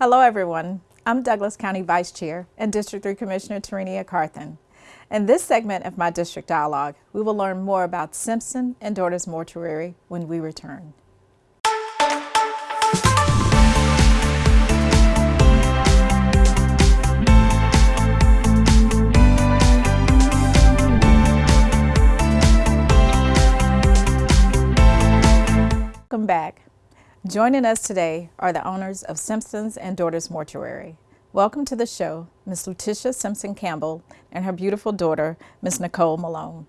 Hello everyone. I'm Douglas County Vice Chair and District 3 Commissioner Tarenia Carthen. In this segment of my district dialogue, we will learn more about Simpson and Daughters Mortuary when we return. Welcome back. Joining us today are the owners of Simpsons and Daughters Mortuary. Welcome to the show, Ms. Letitia Simpson Campbell and her beautiful daughter, Ms. Nicole Malone.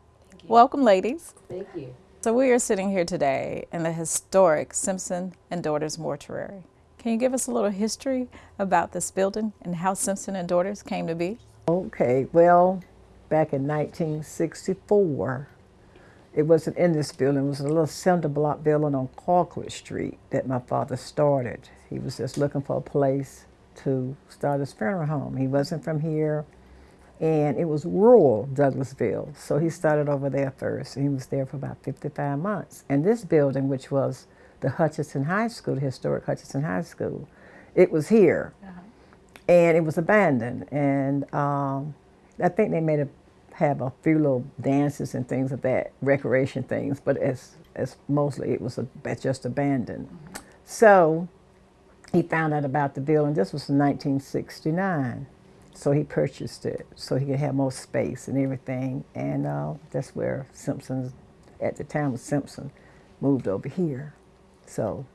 Welcome, ladies. Thank you. So we are sitting here today in the historic Simpson and Daughters Mortuary. Can you give us a little history about this building and how Simpson and Daughters came to be? Okay, well, back in 1964, it wasn't in this building. It was a little cinder block building on Colquitt Street that my father started. He was just looking for a place to start his funeral home. He wasn't from here, and it was rural Douglasville. So he started over there first. He was there for about 55 months. And this building, which was the Hutchinson High School, the historic Hutchinson High School, it was here. Uh -huh. And it was abandoned. And um, I think they made a have a few little dances and things of that, recreation things, but as, as mostly it was a, just abandoned. So he found out about the building. This was in 1969. So he purchased it so he could have more space and everything. And uh, that's where Simpsons, at the time was Simpson, moved over here. So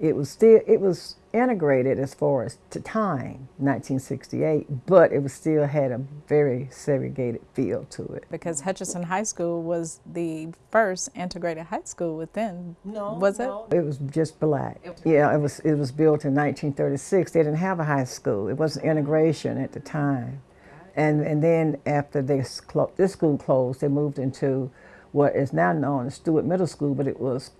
it was still, it was integrated as far as to time, 1968, but it was still had a very segregated feel to it. Because Hutchinson High School was the first integrated high school within, no, was no. it? It was just black. Yeah, it was, it was built in 1936. They didn't have a high school. It wasn't integration at the time. And, and then after this, this school closed, they moved into what is now known as Stewart Middle School, but it was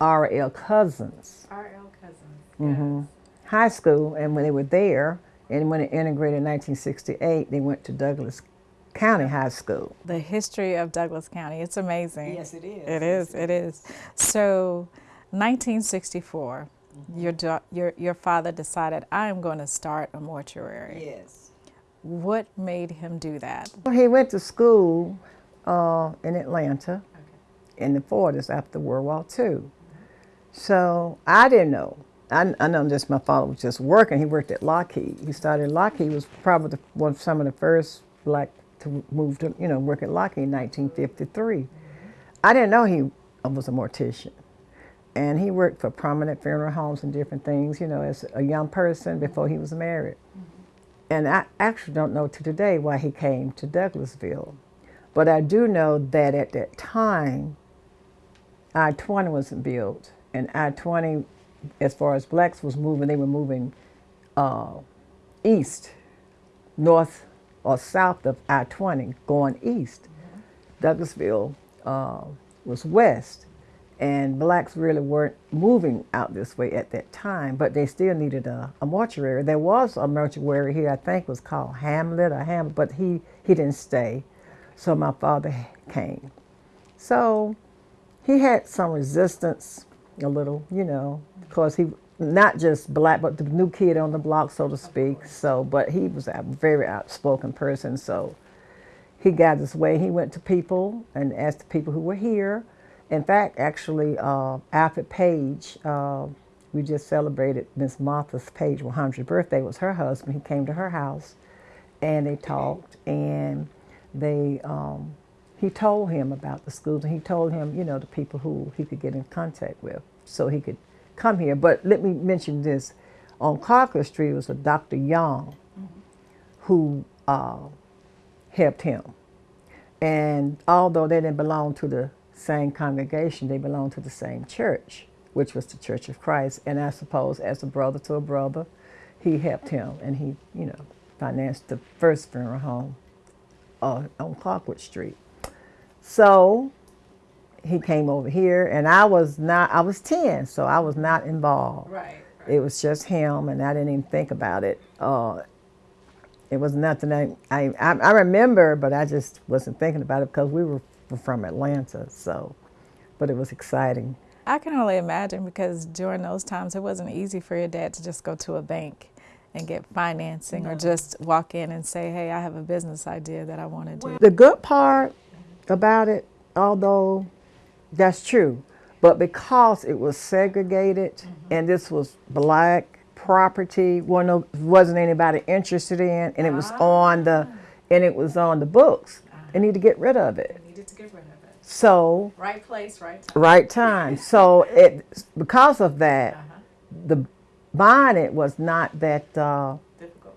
R.L. Cousins. R.L. Cousins. Mm -hmm. High school, and when they were there, and when it integrated in 1968, they went to Douglas County High School. The history of Douglas County, it's amazing. Yes, it is. It is, it is. So, 1964, mm -hmm. your, your, your father decided, I am going to start a mortuary. Yes. What made him do that? Well, he went to school uh, in Atlanta okay. in the 40s after World War II. So I didn't know. I, I know just my father was just working. He worked at Lockheed. He started Lockheed. was probably the, one of some of the first black to move to, you know, work at Lockheed in 1953. I didn't know he was a mortician. And he worked for prominent funeral homes and different things, you know, as a young person before he was married. Mm -hmm. And I actually don't know to today why he came to Douglasville. But I do know that at that time, I-20 wasn't built and I-20, as far as blacks was moving, they were moving uh, east, north or south of I-20, going east. Mm -hmm. Douglasville uh, was west, and blacks really weren't moving out this way at that time, but they still needed a, a mortuary. There was a mortuary here, I think was called Hamlet or Hamlet, but he, he didn't stay, so my father came. So he had some resistance a little, you know, because he not just black, but the new kid on the block, so to speak. So, but he was a very outspoken person. So, he got his way. He went to people and asked the people who were here. In fact, actually, uh, Alfred Page, uh, we just celebrated Miss Martha's Page 100th birthday. was her husband. He came to her house, and they talked, and they. Um, he told him about the schools and he told him, you know, the people who he could get in contact with so he could come here. But let me mention this. On Colquitt Street was a Dr. Young who uh, helped him. And although they didn't belong to the same congregation, they belonged to the same church, which was the Church of Christ. And I suppose as a brother to a brother, he helped him and he, you know, financed the first funeral home uh, on Colquitt Street. So he came over here and I was not, I was 10, so I was not involved. Right. right. It was just him and I didn't even think about it. Uh, it was nothing I, I, I remember, but I just wasn't thinking about it because we were from Atlanta, so, but it was exciting. I can only imagine because during those times it wasn't easy for your dad to just go to a bank and get financing no. or just walk in and say, hey, I have a business idea that I want to do. The good part about it, although that's true, but because it was segregated mm -hmm. and this was black property, wasn't anybody interested in, and it was ah. on the, and it was on the books. -huh. They need to get rid of it. They needed to get rid of it. So right place, right time. Right time. so it because of that, uh -huh. the buying it was not that uh,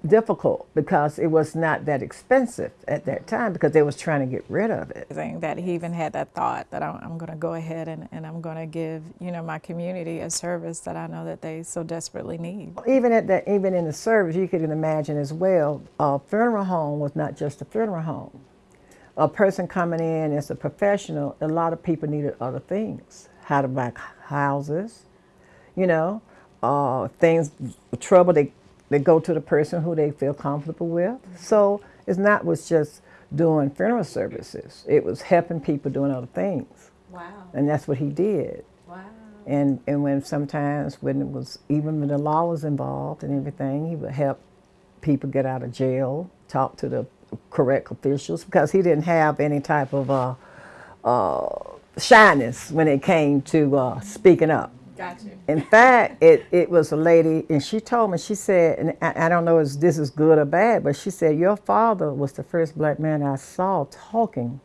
difficult because it was not that expensive at that time because they was trying to get rid of it. That he even had that thought that I'm, I'm going to go ahead and, and I'm going to give you know my community a service that I know that they so desperately need. Even at that, even in the service, you could imagine as well. A funeral home was not just a funeral home. A person coming in as a professional, a lot of people needed other things. How to buy houses, you know, uh, things, trouble they they go to the person who they feel comfortable with. So it's not was just doing funeral services. It was helping people doing other things. Wow. And that's what he did. Wow. And and when sometimes when it was even when the law was involved and everything, he would help people get out of jail, talk to the correct officials because he didn't have any type of uh, uh, shyness when it came to uh, speaking up. Got you. In fact, it, it was a lady, and she told me, she said, and I, I don't know if this is good or bad, but she said, your father was the first black man I saw talking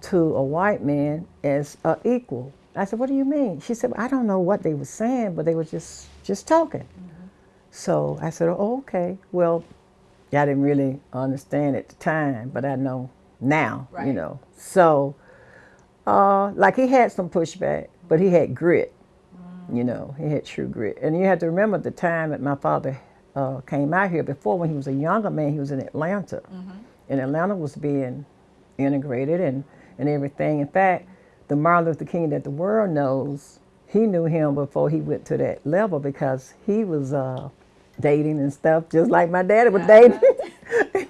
to a white man as an equal. I said, what do you mean? She said, I don't know what they were saying, but they were just, just talking. Mm -hmm. So I said, oh, okay. Well, I didn't really understand at the time, but I know now, right. you know. So, uh, like he had some pushback, but he had grit. You know, he had true grit. And you have to remember the time that my father uh, came out here. Before, when he was a younger man, he was in Atlanta. Mm -hmm. And Atlanta was being integrated and, and everything. In fact, the Martin Luther King that the world knows, he knew him before he went to that level because he was uh, dating and stuff, just like my daddy was dating.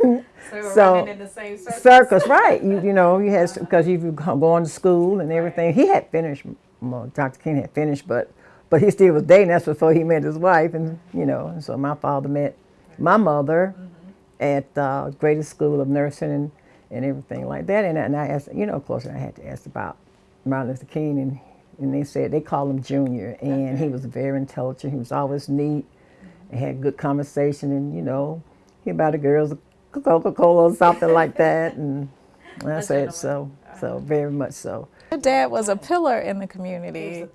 so, so in the same circus. circus right? You you know you had because you were going to school and everything. Right. He had finished. Well, Dr. King had finished, but but he still was dating. That's before he met his wife, and you know. So my father met my mother mm -hmm. at uh, Grady's School of Nursing and, and everything like that. And, and I asked, you know, of course, I had to ask about Martin Luther King, and and they said they called him Junior, and he was very intelligent. He was always neat, and had good conversation, and you know, he about the girls Coca Cola or something like that, and I said so, so very much so. Your dad was a pillar in the community.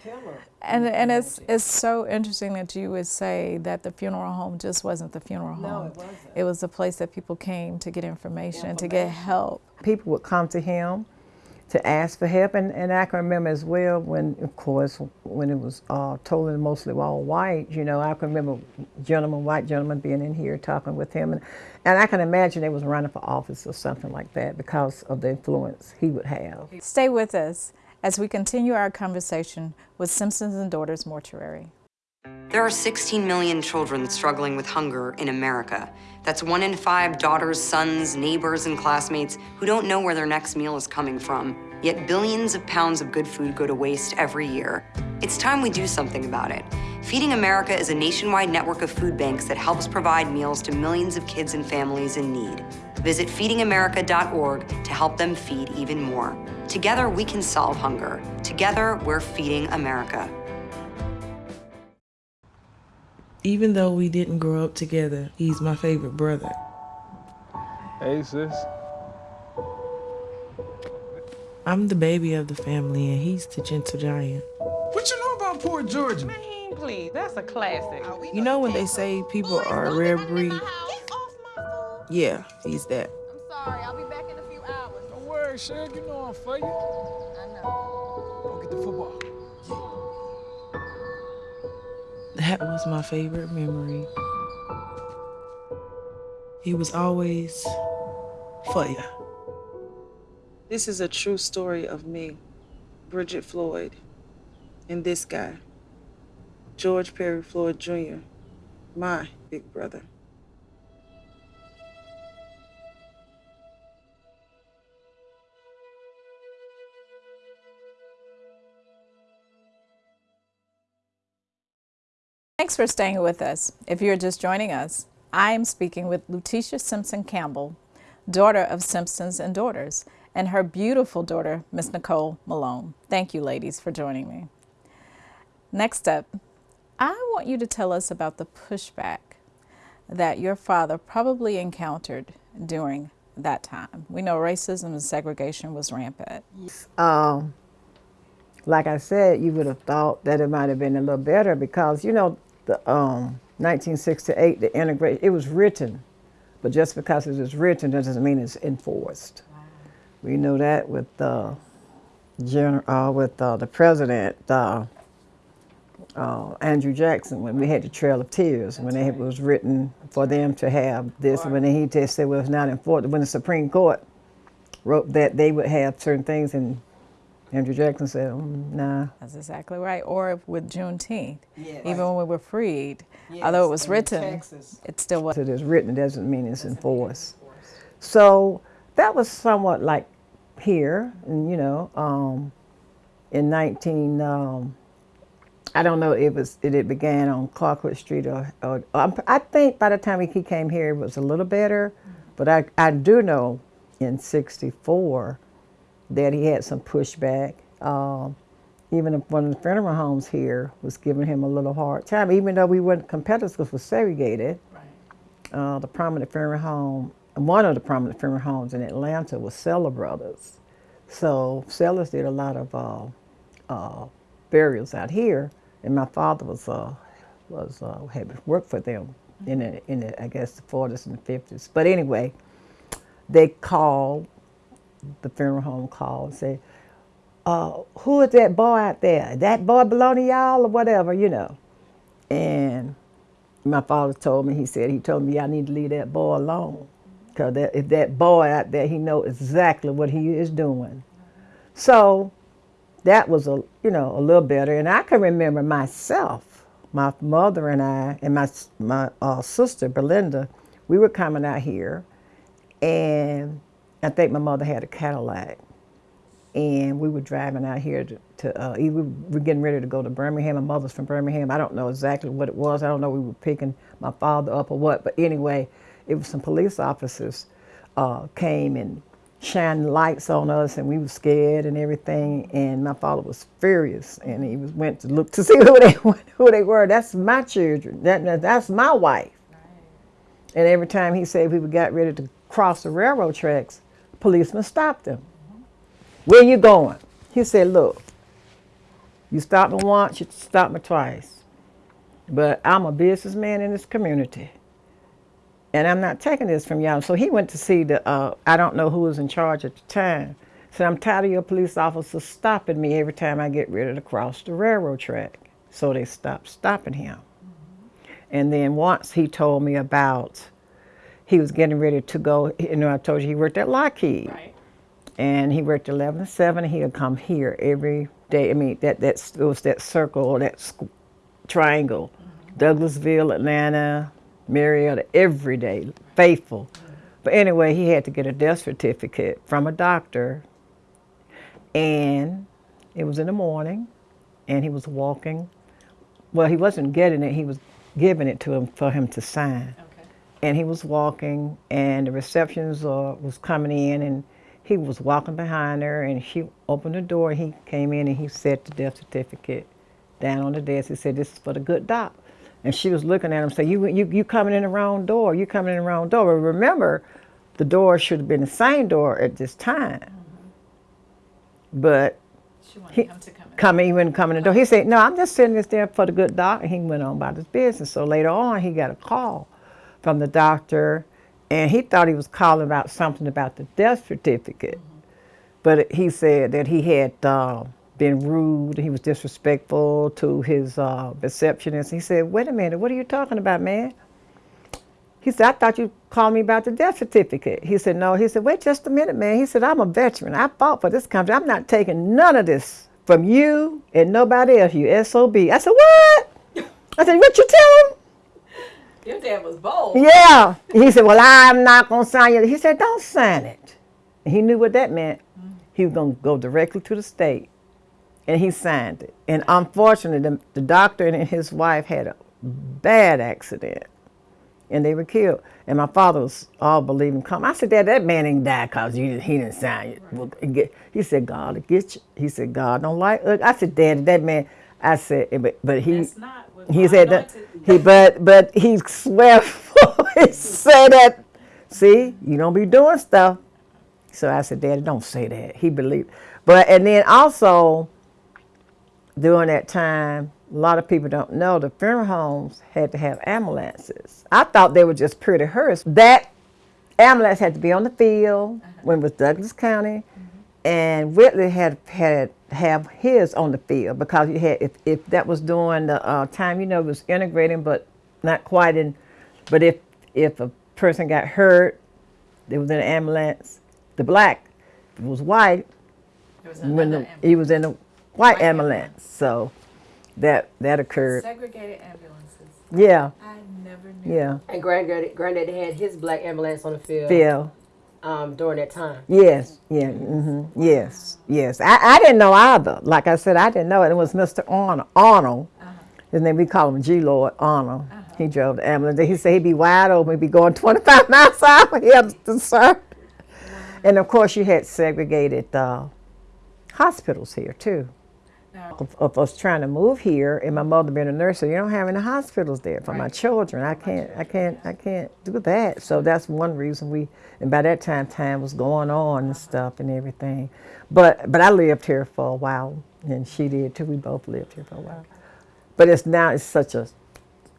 And, and it's, it's so interesting that you would say that the funeral home just wasn't the funeral home. No, it wasn't. It was the place that people came to get information, information. to get help. People would come to him to ask for help. And, and I can remember as well when, of course, when it was uh, totally mostly all white, you know, I can remember gentlemen, white gentlemen being in here talking with him. And, and I can imagine they was running for office or something like that because of the influence he would have. Stay with us as we continue our conversation with Simpsons and Daughters Mortuary. There are 16 million children struggling with hunger in America. That's one in five daughters, sons, neighbors, and classmates who don't know where their next meal is coming from. Yet billions of pounds of good food go to waste every year. It's time we do something about it. Feeding America is a nationwide network of food banks that helps provide meals to millions of kids and families in need. Visit feedingamerica.org to help them feed even more. Together, we can solve hunger. Together, we're feeding America. Even though we didn't grow up together, he's my favorite brother. Hey, sis. I'm the baby of the family, and he's the gentle giant. What you know about poor Georgia? Man, please, that's a classic. You know when they say people are a rare breed? Yeah, he's that. I'm sorry, I'll be back in a few hours. Don't worry, Shug, you know I'm for you. I know. Go get the football. That was my favorite memory. He was always for you. This is a true story of me, Bridget Floyd, and this guy, George Perry Floyd Jr., my big brother. Thanks for staying with us. If you're just joining us, I am speaking with Letitia Simpson Campbell, daughter of Simpsons and Daughters, and her beautiful daughter, Miss Nicole Malone. Thank you, ladies, for joining me. Next up, I want you to tell us about the pushback that your father probably encountered during that time. We know racism and segregation was rampant. Um, like I said, you would have thought that it might have been a little better because you know the um, 1968, the integration, it was written, but just because it was written doesn't mean it's enforced. We know that with uh, gener- uh, with uh, the president. Uh, uh, Andrew Jackson when we had the Trail of Tears when it was written for them to have this when he just said well it's not enforced when the Supreme Court wrote that they would have certain things and Andrew Jackson said mm, nah That's exactly right. Or with Juneteenth, Yes. even when we were freed, although it was and written, it still was. it is written doesn't mean it's enforced so that was somewhat like here and you know um, in 19 um, I don't know if it was it, it began on Clarkwood Street or, or I think by the time he came here it was a little better, but I, I do know in '64 that he had some pushback. Um, even if one of the funeral homes here was giving him a little hard time, even though we weren't competitors because we're segregated. Uh, the prominent funeral home, one of the prominent funeral homes in Atlanta was Sellers Brothers. So Sellers did a lot of uh, uh, burials out here, and my father was uh, was uh, had worked for them in the, in the, I guess the 40s and the 50s. But anyway, they called the funeral home called and said, uh, "Who is that boy out there? That boy belong to y'all or whatever, you know?" And my father told me, he said, he told me I need to leave that boy alone. Because that, if that boy out there, he know exactly what he is doing. So that was a, you know, a little better. And I can remember myself, my mother and I, and my, my uh, sister, Belinda, we were coming out here. And I think my mother had a Cadillac. And we were driving out here to, to uh, we were getting ready to go to Birmingham. My mother's from Birmingham. I don't know exactly what it was. I don't know we were picking my father up or what. But anyway, it was some police officers uh, came and shined lights on us, and we were scared and everything. And my father was furious, and he was went to look to see who they who they were. That's my children. That, that- that's my wife. And every time he said we got ready to cross the railroad tracks, policemen stopped him. Where you going? He said, look, you stopped me once, you stopped me twice. But I'm a businessman in this community. And I'm not taking this from y'all. So he went to see the, uh, I don't know who was in charge at the time. Said, I'm tired of your police officers stopping me every time I get ready to cross the railroad track. So they stopped stopping him. And then once he told me about, he was getting ready to go, you know, I told you he worked at Lockheed Right. and he worked 11 to 7 he would come here every day i mean that that it was that circle or that triangle douglasville atlanta marietta every day faithful. But anyway he had to get a death certificate from a doctor. And it was in the morning and he was walking. Well he wasn't getting it. He was giving it to him for him to sign. Okay. and he was walking and the receptionist uh, was coming in and he was walking behind her and she opened the door he came in and he set the death certificate down on the desk. He said this is for the good doc and she was looking at him saying you, you, you coming in the wrong door you coming in the wrong door but remember the door should have been the same door at this time but She wanted He- him to come in. coming, he wouldn't come in the door. He said, "No, I'm just sitting this there for the good doc." And he went on about his business. So later on, he got a call from the doctor, and he thought he was calling about something about the death certificate. But he said that he had uh, been rude. He was disrespectful to his uh, receptionist. He said, "Wait a minute, what are you talking about, man?" He said, I thought you called me about the death certificate. He said, No. He said, Wait just a minute, man. He said, I'm a veteran. I fought for this country. I'm not taking none of this from you and nobody else, you SOB. I said, What? I said, What you tell him? Your dad was bold. Yeah. He said, Well, I'm not going to sign it. He said, Don't sign it. He knew what that meant. He was going to go directly to the state. And he signed it. And unfortunately, the, the doctor and his wife had a bad accident, and they were killed. And my father was all believing come. I said, Dad, that man ain't died cause you, he didn't sign it. Get- He said, God will get you. He said, God don't like. Look, I said, Dad, that man. I said, but but he. That's not He said that he but but he swear he said that. See, you don't be doing stuff. So I said, Daddy, don't say that. He believed. But and then also during that time, a lot of people don't know the funeral homes had to have ambulances. I thought they were just pretty hearse. That ambulance had to be on the field when it was Douglas County, and Whitley had had have his on the field because you had if, if that was during the uh, time you know it was integrating but not quite in. But if if a person got hurt, they was in an ambulance. The black, was white, was when the, he was in a white White ambulance. So that that occurred. segregated ambulances. Yeah, I never knew. yeah, And granddaddy, granddaddy had his black ambulance on the field Phil. um, during that time. Yes, yeah, hmm yes, yes. I, I didn't know either. Like I said, I didn't know it. It was Mr. Arnold. Arnold. His name, we call him G Lord Arnold. He drove the ambulance. He said he'd be wide open, he'd be going 25 miles an hour. He had to serve. And of course, you had segregated uh, hospitals here too. Of, of us trying to move here, and my mother being a nurse, so you don't have any hospitals there for my children. I can't, I can't, I can't do that. So that's one reason we. And by that time, time was going on and stuff and everything. But but I lived here for a while, and she did too. We both lived here for a while. But it's now it's such a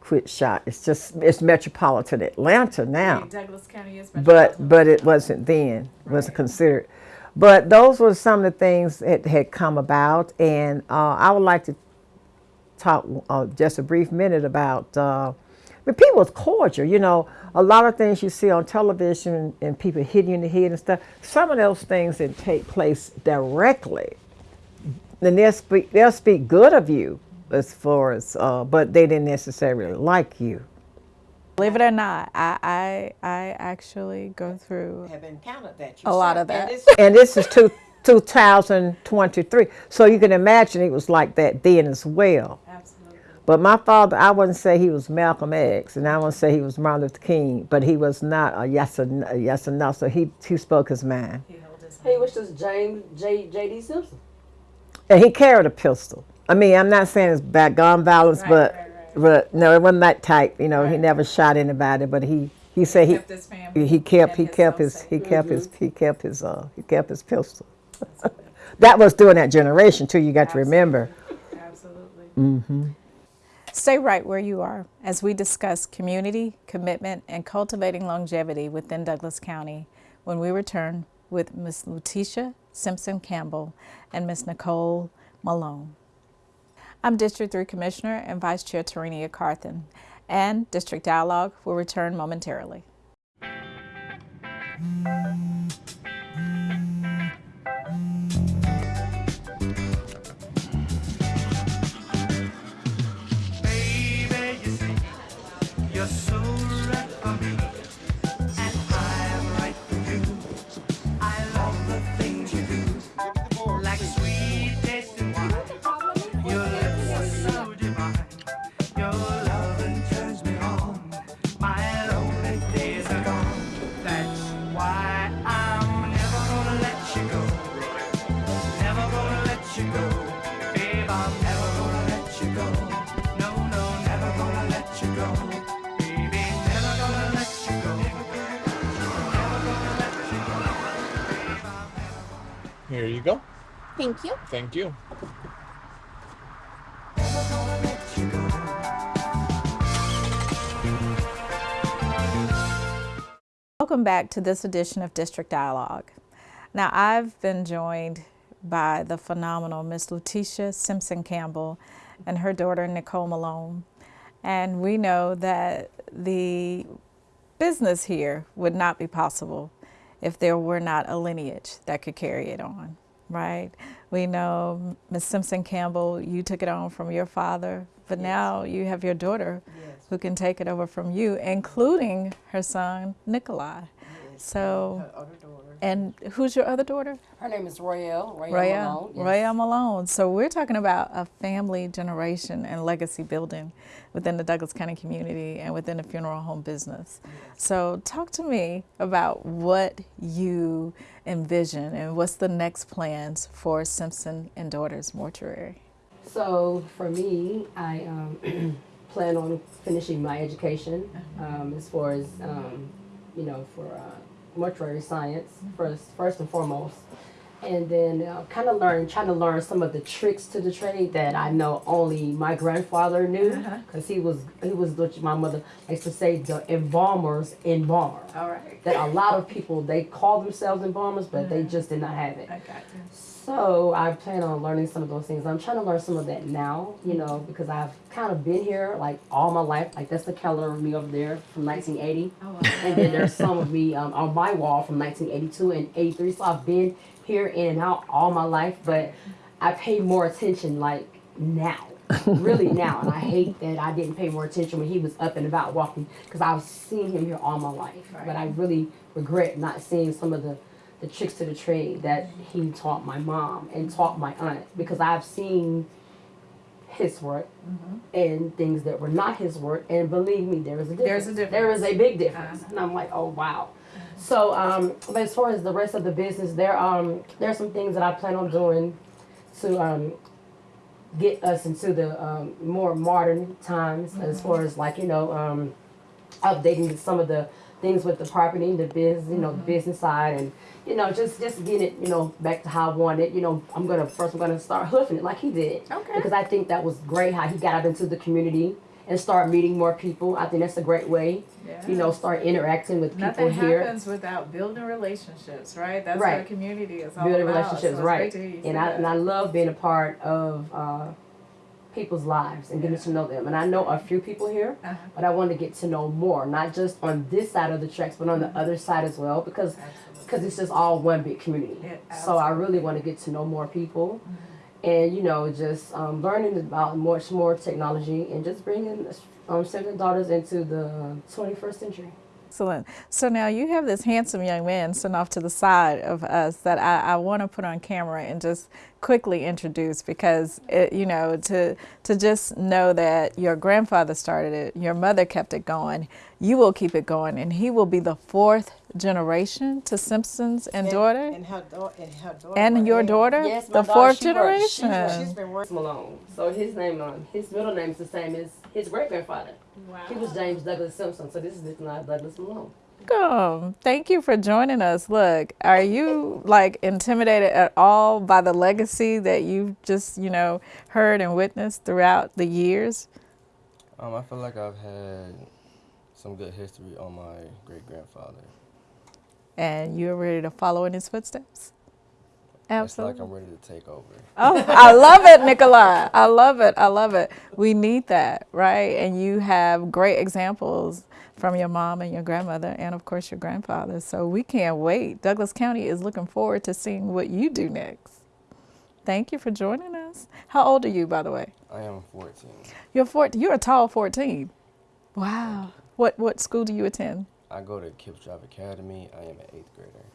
quick shot. It's just it's metropolitan Atlanta now Douglas County is but but it wasn't then wasn't considered but those were some of the things that had come about. And uh, i would like to talk uh, just a brief minute about uh, but people was cordial you know a lot of things you see on television and people hitting you in the head and stuff some of those things that take place directly then they'll speak they'll speak good of you as far as uh, but they didn't necessarily like you Believe it or not, I I, I actually go through have encountered that a lot of that. and this is two, 2023. So you can imagine it was like that then as well. Absolutely. But my father, I wouldn't say he was Malcolm X, and I wouldn't say he was Martin Luther King, but he was not a yes or, a yes or no. So he, he spoke his mind. He held his He was just James J. J.D. Simpson. And he carried a pistol. I mean, I'm not saying it's bad gun violence, Right, but, right, right. But no, it wasn't that type. You know, he never shot anybody, but he, he said he, kept his family he kept and he his kept his he kept his he kept his uh he kept his pistol. that was during that generation too. You got to remember. Absolutely. Mm-hmm. Stay right where you are as we discuss community, commitment, and cultivating longevity within Douglas County when we return with Ms. Letitia Simpson Campbell and Ms. Nicole Malone. I'm District 3 Commissioner and Vice Chair Tarenia Carthen, and District Dialogue will return momentarily. Thank you. Thank you. gonna let you go. Welcome back to this edition of District Dialogue. Now, I've been joined by the phenomenal Miss Letitia Simpson Campbell and her daughter Nicole Malone. And we know that the business here would not be possible if there were not a lineage that could carry it on, right? We know Miss Simpson Campbell, you took it on from your father, but now you have your daughter who can take it over from you, including her son Nikolai. So, and who's your other daughter? Her name is Royale. Royale, Royale. Malone. yes. Royale Malone. So we're talking about a family generation and legacy building within the Douglas County community and within the funeral home business. So talk to me about what you envision and what's the next plans for Simpson and Daughters Mortuary. So for me, I um, plan on finishing my education um, as far as um, you know for uh, mortuary science first, first and foremost, and then uh, kind of learn, trying to learn some of the tricks to the trade that I know only my grandfather knew, because he was he was what my mother likes to say the embalmers embalmer. All right. That a lot of people they call themselves embalmers, but they just did not have it. I got you. So I plan on learning some of those things. I'm trying to learn some of that now, you know, because I've kind of been here like all my life. Like that's the calendar of me over there from 1980, and then there's some of me um, on my wall from 1982 and 83. So I've been here in and out all my life, but I pay more attention like now, really now. And I hate that I didn't pay more attention when he was up and about walking because I've seen him here all my life. But I really regret not seeing some of the the tricks to the trade that he taught my mom and taught my aunt because I've seen his work and things that were not his work and believe me there is a difference. There's a difference. There is a big difference. And I'm like, oh wow. So um but as far as the rest of the business there um there are some things that I plan on doing to um get us into the um, more modern times as far as like you know um, updating some of the things with the property, the biz, you know, the business side, and you know, just just getting it, you know, back to how I wanted. it. You know, I'm gonna first I'm gonna start hoofing it like he did, Okay. because I think that was great how he got out into the community and start meeting more people. I think that's a great way, you know, start interacting with people Nothing here. happens without building relationships, right? That's Right. what a community is all building about. relationships, so right? great to hear you say And I that. and I love being a part of uh, people's lives and getting to know them. And I know a few people here, Uh-huh. but I want to get to know more, not just on this side of the tracks, but on the other side as well, because because it's just all one big community. Yeah, so I really want to get to know more people. And you know, just um, learning about much more technology and just bringing um, sons and daughters into the 21st century. Excellent. So now you have this handsome young man sitting off to the side of us that I, I want to put on camera and just quickly introduce because it, you know to to just know that your grandfather started it, your mother kept it going, you will keep it going, and he will be the fourth generation to Simpsons and, daughter. And her, da- and her daughter. And your Marianne. daughter, Yes, the my daughter, fourth she works- she- generation. she's been working Malone. So his name, um, his middle name is the same as his great grandfather. wow. He was James Douglas Simpson. So this is Nikolai Douglas Malone. Welcome. Thank you for joining us. Look, are you like intimidated at all by the legacy that you've just, you know, heard and witnessed throughout the years? Um, I feel like I've had some good history on my great grandfather. And you're ready to follow in his footsteps? It's like Absolutely. I'm ready to take over. Oh, I love it, Nikolai. I love it. I love it. We need that, right? And you have great examples from your mom and your grandmother, and of course your grandfather. So we can't wait. Douglas County is looking forward to seeing what you do next. Thank you for joining us. How old are you, by the way? I am 14. You're 14. You're a tall 14. Wow. What what school do you attend? I go to KIPP STRIVE Academy. I am an eighth grader.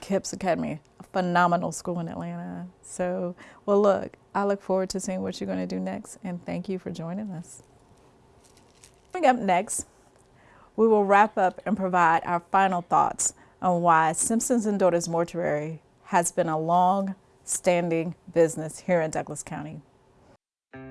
Kips Academy, a phenomenal school in Atlanta. So, well, look, I look forward to seeing what you're going to do next, and thank you for joining us. Coming up next, we will wrap up and provide our final thoughts on why Simpsons and Daughters Mortuary has been a long standing business here in Douglas County.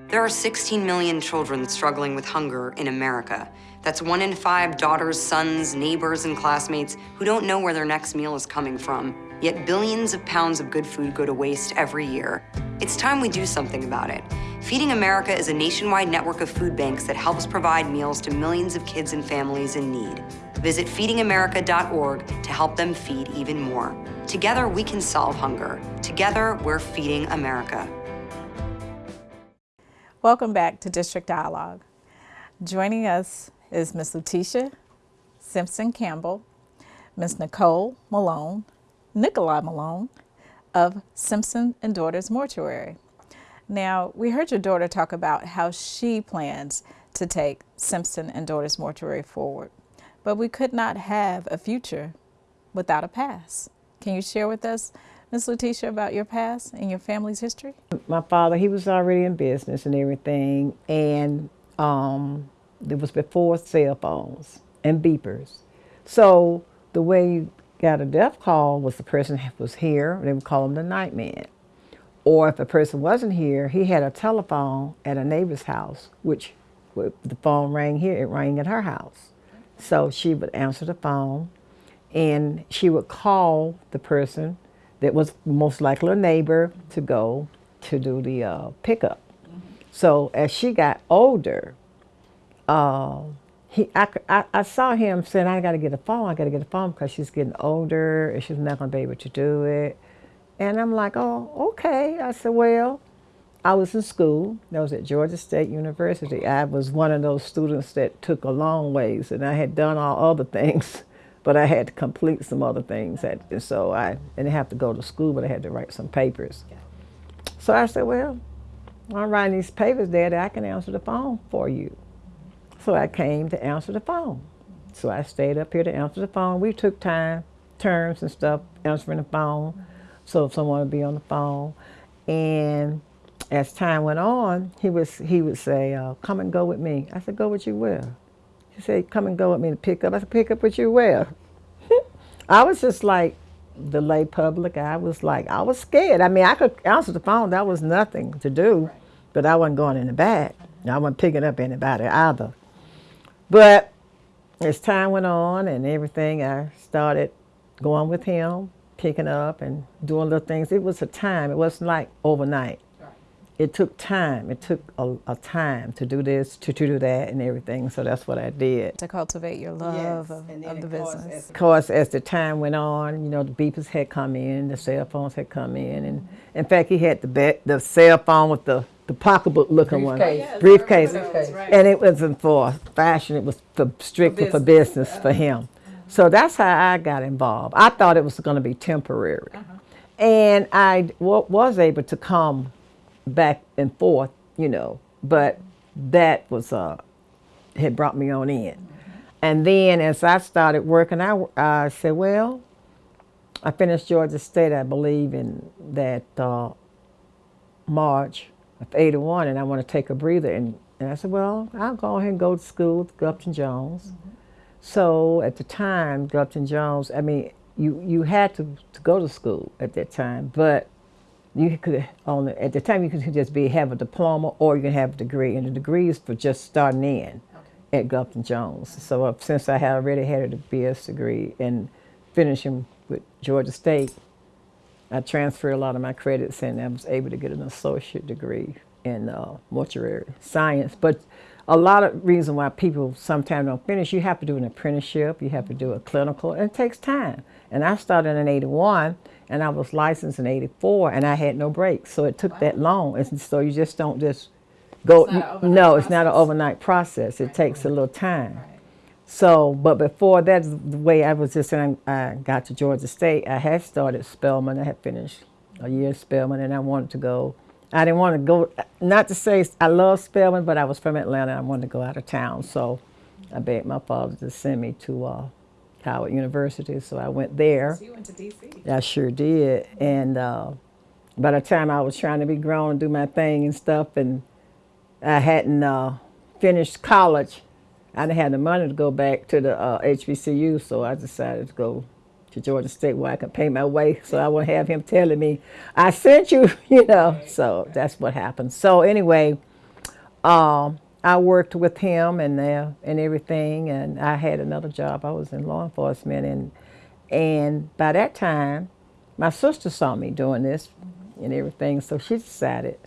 There are 16 million children struggling with hunger in America. That's one in five daughters, sons, neighbors, and classmates who don't know where their next meal is coming from. Yet billions of pounds of good food go to waste every year. It's time we do something about it. Feeding America is a nationwide network of food banks that helps provide meals to millions of kids and families in need. Visit feedingamerica.org to help them feed even more. Together, we can solve hunger. Together, we're feeding America. Welcome back to District Dialogue. Joining us is Ms. Letitia Simpson Campbell, Ms. Nicole Malone, Nikolai Malone of Simpson and Daughters Mortuary. Now, we heard your daughter talk about how she plans to take Simpson and Daughters Mortuary forward, but we could not have a future without a past. Can you share with us, Ms. Letitia, about your past and your family's history? My father, he was already in business and everything, and um, it was before cell phones and beepers. So the way you got a death call was the person was here, they would call him the night man. Or if a person wasn't here, he had a telephone at a neighbor's house, which the phone rang here, it rang at her house. So she would answer the phone and she would call the person that was most likely a neighbor to go to do the uh, pickup. So as she got older, uh, he, I, I, I saw him saying, I got to get a phone, I got to get a phone because she's getting older and she's not going to be able to do it. And I'm like, oh, okay. I said, well, I was in school. That was at Georgia State University. I was one of those students that took a long ways, and I had done all other things, but I had to complete some other things. And so I didn't have to go to school, but I had to write some papers. So I said, well, I'm writing these papers, Daddy. I can answer the phone for you. So I came to answer the phone. So I stayed up here to answer the phone. We took time, turns and stuff, answering the phone. So if someone would be on the phone, and as time went on, he was he would say, uh, "Come and go with me." I said, "Go with you where?" He said, "Come and go with me to pick up." I said, "Pick up with you where?" I was just like the lay public. I was like, I was scared. I mean, I could answer the phone. That was nothing to do, but I wasn't going in the back. I wasn't picking up anybody either. But as time went on and everything, I started going with him, picking up and doing little things. It was a time. It wasn't like overnight. It took time. It took a, a time to do this, to, to do that, and everything. So that's what I did. To cultivate your love of, of the business. Of course, as the time went on, you know, the beepers had come in, the cell phones had come in, and mm-hmm. in fact, he had the be- the cell phone with the the pocketbook looking one, Briefcase. briefcase, Briefcase. and it wasn't for fashion. It was for strictly for business for him. So that's how I got involved. I thought it was going to be temporary, and I w- was able to come back and forth, you know, but that was uh had brought me on in. And then as I started working, I, I said, well, I finished Georgia State, I believe, in that uh, March of 81, and I want to take a breather. And, and I said, well, I'll go ahead and go to school with Gupton Jones. So at the time, Gupton Jones, I mean, you, you had to, to go to school at that time, but you could only, at the time, you could just be have a diploma or you can have a degree, and the degree is for just starting in at Gupton Jones. So uh, since I had already had a BS degree and finishing with Georgia State, I transferred a lot of my credits and I was able to get an associate degree in uh, mortuary science. But a lot of reason why people sometimes don't finish, you have to do an apprenticeship, you have to do a clinical, and it takes time. And I started in 81 and I was licensed in 84 and I had no breaks. So it took that long. And so you just don't just go, no, it's not an overnight process. It takes a little time. So, but before that, the way I was just, saying, I got to Georgia State, I had started Spelman. I had finished a year at Spelman, and I wanted to go. I didn't want to go, not to say I love Spelman, but I was from Atlanta. I wanted to go out of town. So I begged my father to send me to uh, Howard University. So I went there. So you went to D.C. I sure did. And uh, by the time I was trying to be grown and do my thing and stuff, and I hadn't uh, finished college, I didn't have the money to go back to the uh, HBCU, so I decided to go to Georgia State where I could pay my way. So I wouldn't have him telling me, "I sent you," you know. So that's what happened. So anyway, um, I worked with him and uh, and everything, and I had another job. I was in law enforcement, and and by that time, my sister saw me doing this and everything, so she decided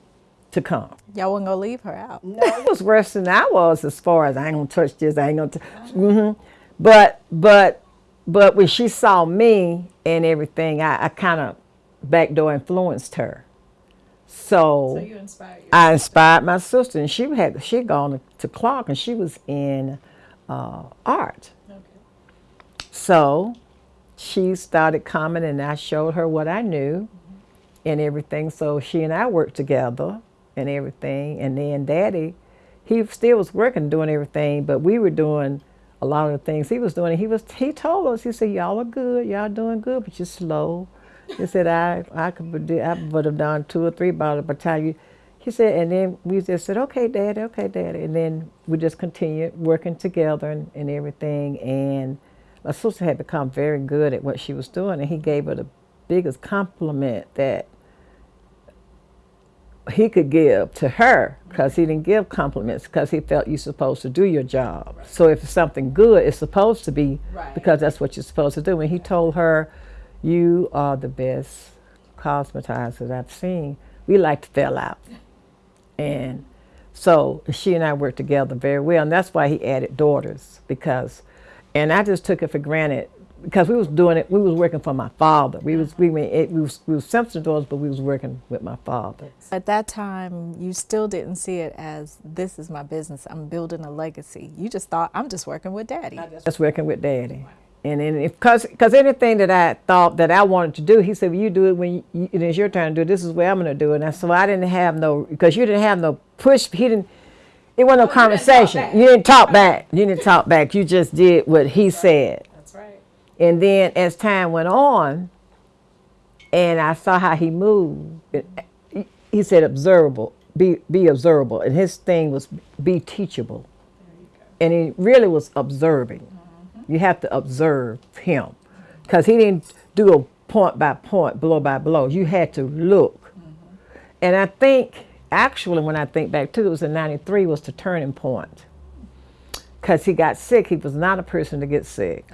to come. Y'all wasn't gonna leave her out. No, it was worse than I was as far as I ain't gonna touch this. I ain't gonna. T- mm-hmm. But but but when she saw me and everything, I, I kind of backdoor influenced her. So, So you inspired I inspired my sister, and she had she had gone to Clark, and she was in uh, art. So she started coming, and I showed her what I knew and everything. So she and I worked together and everything. And then Daddy, he still was working, doing everything, but we were doing a lot of the things he was doing. He was he told us he said y'all are good, y'all doing good, but you're slow. He said I I could I would have done two or three bottles by the time you. He said, and then we just said, okay, daddy, okay, daddy, and then we just continued working together and, and everything. And my sister had become very good at what she was doing, and he gave her the biggest compliment that he could give to her because he didn't give compliments because he felt you're supposed to do your job. So if it's something good, it's supposed to be because that's what you're supposed to do. And he told her, "You are the best cosmetizer I've seen." We like to fell out, and so she and I worked together very well, and that's why he added daughters because, and I just took it for granted because we was doing it. We was working for my father. We was we were, it, we was we was Simpson daughters, but we was working with my father. At that time, you still didn't see it as this is my business. I'm building a legacy. You just thought I'm just working with daddy. Just working with daddy. And then if cause, cause anything that I thought that I wanted to do, he said, well, you do it when you, it is your turn to do it. This is where I'm going to do it. And so I didn't have no, because you didn't have no push. He didn't, it wasn't no conversation. You didn't talk back. You didn't talk back. You just did what he said. That's right. And then as time went on, and I saw how he moved, it- uh, he- he said observable, be, be observable. And his thing was be teachable. And he really was observing. You have to observe him. Because he didn't do a point by point, blow by blow. You had to look. Mm-hmm. And I think, actually, when I think back to it, was in 93 was the turning point. Because he got sick. He was not a person to get sick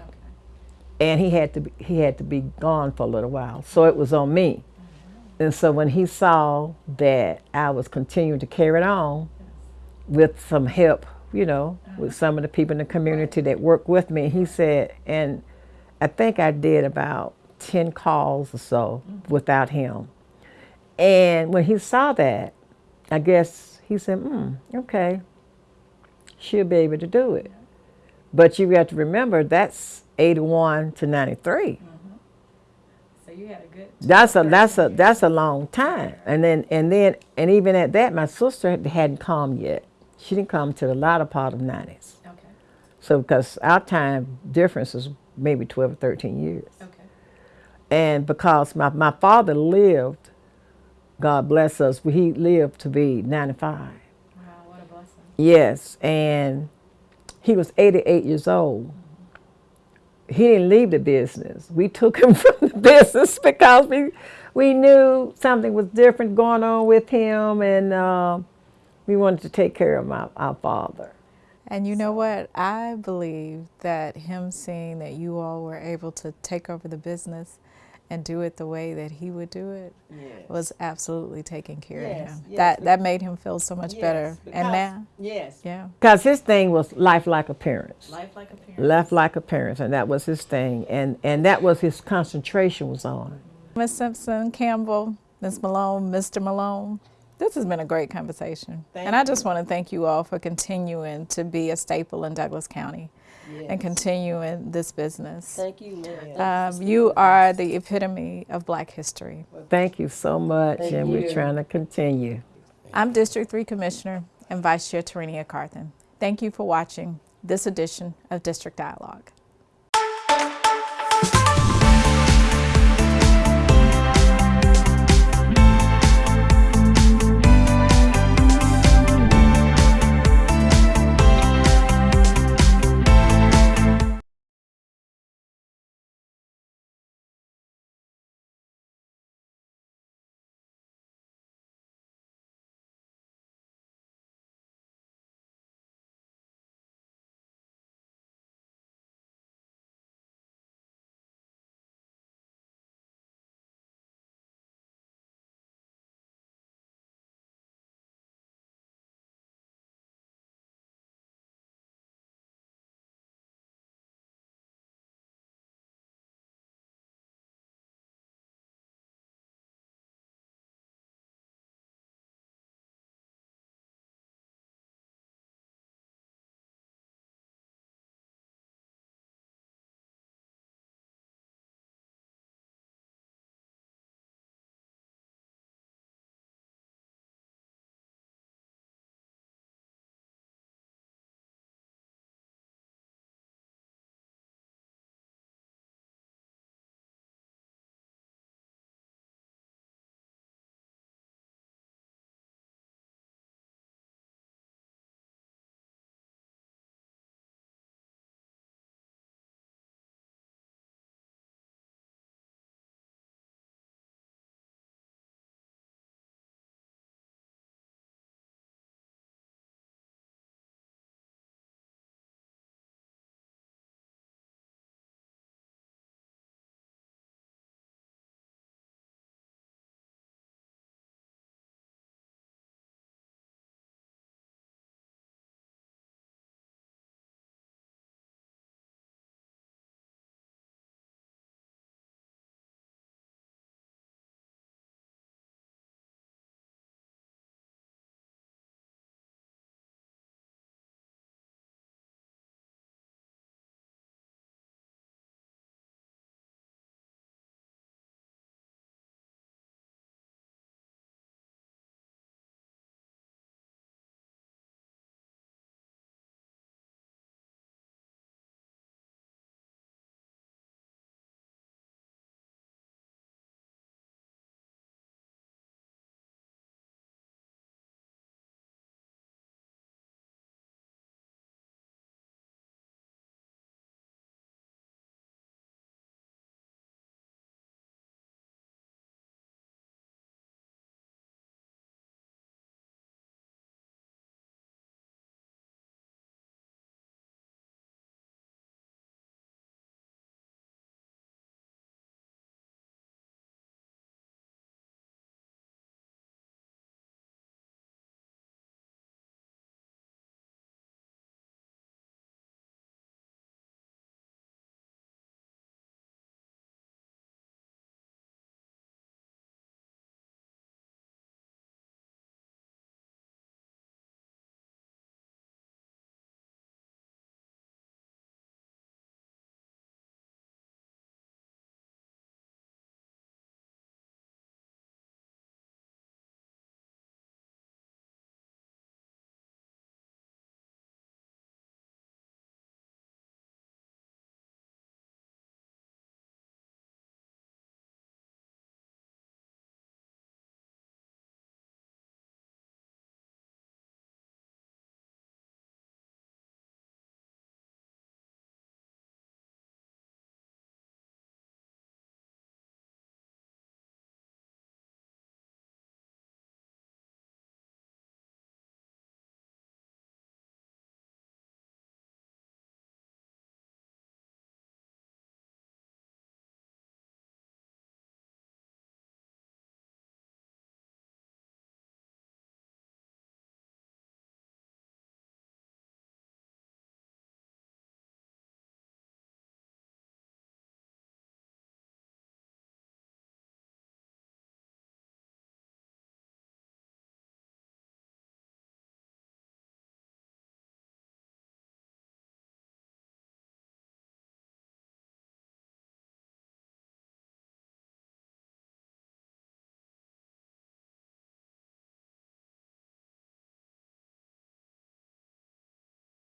and he had to be, he had to be gone for a little while. So it was on me. Mm-hmm. And so when he saw that I was continuing to carry it on with some help, you know, with some of the people in the community that work with me, he said, and I think I did about 10 calls or so without him. And when he saw that, I guess he said, hmm, okay, she'll be able to do it. But you have to remember that's 81 to 93. So you had a good. That's a that's a that's a long time. And then and then and even at that, my sister hadn't come yet. She didn't come to the latter part of 90s. Okay. So because our time difference is maybe 12 or 13 years. Okay. And because my, my father lived, God bless us, he lived to be 95. Wow, what a blessing. Yes, and he was 88 years old. He didn't leave the business. We took him from the business because we we knew something was different going on with him, and uh, we wanted to take care of my, our father. And you know what? I believe that him seeing that you all were able to take over the business and do it the way that he would do it was absolutely taking care of him. yes, that that made him feel so much better. And now, yes, yeah, because his thing was life like appearance. life like a parent. Left like appearance, and that was his thing, and and that was his concentration was on. Miss Simpson, Campbell, Miss Malone, Mr. Malone. This has been a great conversation. and I just want to thank you all for continuing to be a staple in Douglas County and continuing this business. Thank you, man. Um, you are the epitome of black history. Thank you so much, Thank and you. we're trying to continue. I'm District 3 Commissioner and Vice Chair Tarenia Carthen. Thank you for watching this edition of District Dialogue.